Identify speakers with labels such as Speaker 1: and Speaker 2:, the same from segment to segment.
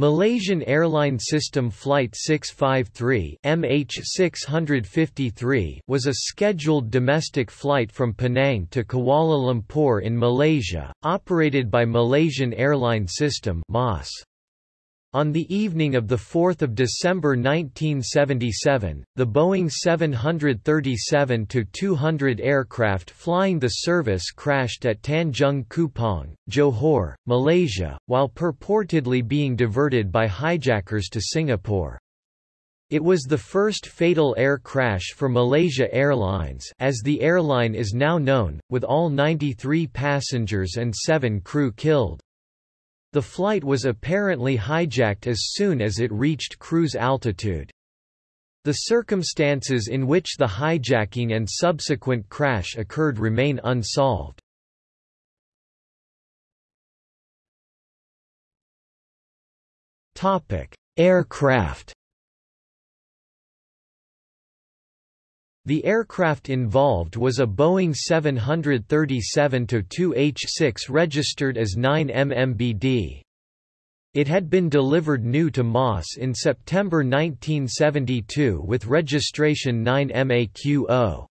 Speaker 1: Malaysian Airline System Flight 653 MH653 was a scheduled domestic flight from Penang to Kuala Lumpur in Malaysia, operated by Malaysian Airline System MAS. On the evening of 4 December 1977, the Boeing 737-200 aircraft flying the service crashed at Tanjung Kupang, Johor, Malaysia, while purportedly being diverted by hijackers to Singapore. It was the first fatal air crash for Malaysia Airlines as the airline is now known, with all 93 passengers and 7 crew killed. The flight was apparently hijacked as soon as it reached cruise altitude. The circumstances in which the hijacking and subsequent crash occurred remain unsolved. Aircraft The aircraft involved was a Boeing 737-2H6 registered as 9MMBD. It had been delivered new to MAS in September 1972 with registration 9MAQO.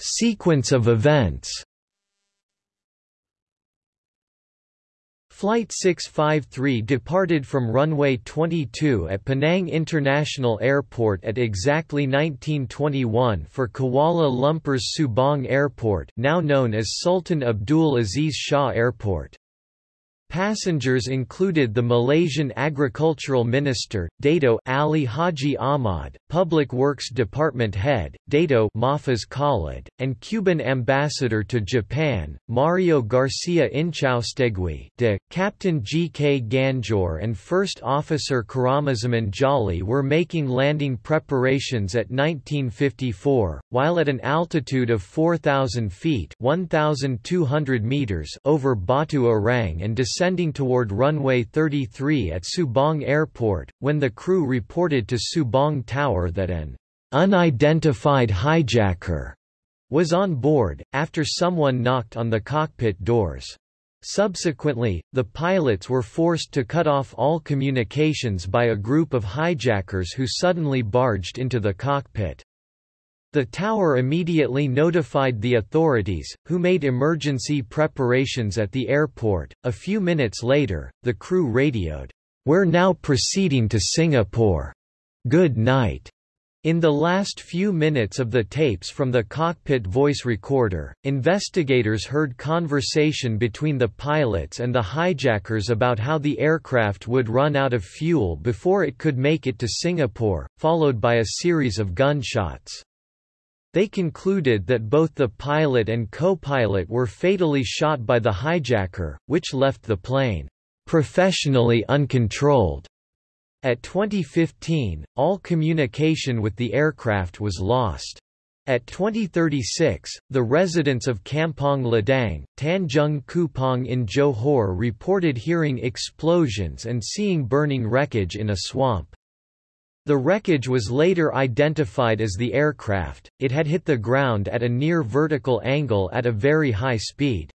Speaker 1: Sequence of events Flight 653 departed from runway 22 at Penang International Airport at exactly 1921 for Kuala Lumpur's Subang Airport now known as Sultan Abdul Aziz Shah Airport. Passengers included the Malaysian Agricultural Minister, Dato Ali Haji Ahmad, Public Works Department Head, Dato Mahfuz Khalid, and Cuban Ambassador to Japan, Mario Garcia Inchaustegui de, Captain G. K. Ganjoor and First Officer Karamuzaman Jali were making landing preparations at 1954, while at an altitude of 4,000 feet 1,200 meters over Batu Arang and descending toward runway 33 at Subang Airport, when the crew reported to Subang Tower that an unidentified hijacker was on board, after someone knocked on the cockpit doors. Subsequently, the pilots were forced to cut off all communications by a group of hijackers who suddenly barged into the cockpit. The tower immediately notified the authorities, who made emergency preparations at the airport. A few minutes later, the crew radioed, We're now proceeding to Singapore. Good night. In the last few minutes of the tapes from the cockpit voice recorder, investigators heard conversation between the pilots and the hijackers about how the aircraft would run out of fuel before it could make it to Singapore, followed by a series of gunshots. They concluded that both the pilot and co-pilot were fatally shot by the hijacker, which left the plane professionally uncontrolled. At 2015, all communication with the aircraft was lost. At 2036, the residents of Kampong Ladang, Tanjung Kupang in Johor reported hearing explosions and seeing burning wreckage in a swamp. The wreckage was later identified as the aircraft, it had hit the ground at a near vertical angle at a very high speed.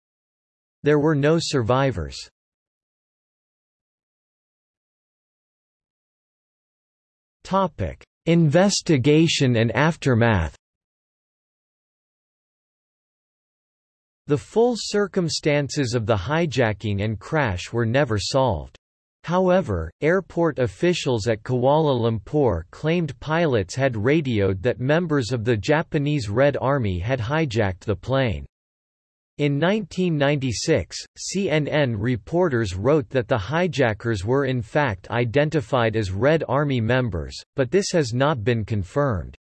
Speaker 1: There were no survivors. Topic. Investigation and aftermath The full circumstances of the hijacking and crash were never solved. However, airport officials at Kuala Lumpur claimed pilots had radioed that members of the Japanese Red Army had hijacked the plane. In 1996, CNN reporters wrote that the hijackers were in fact identified as Red Army members, but this has not been confirmed.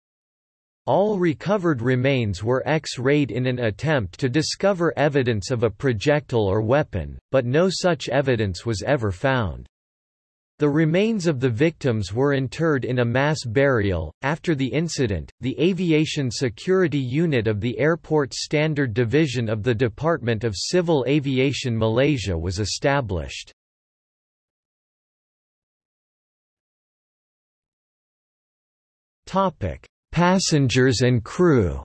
Speaker 1: All recovered remains were X-rayed in an attempt to discover evidence of a projectile or weapon, but no such evidence was ever found. The remains of the victims were interred in a mass burial. After the incident, the Aviation Security Unit of the Airport Standard Division of the Department of Civil Aviation Malaysia was established. Topic: Passengers and crew.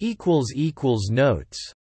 Speaker 1: equals equals Notes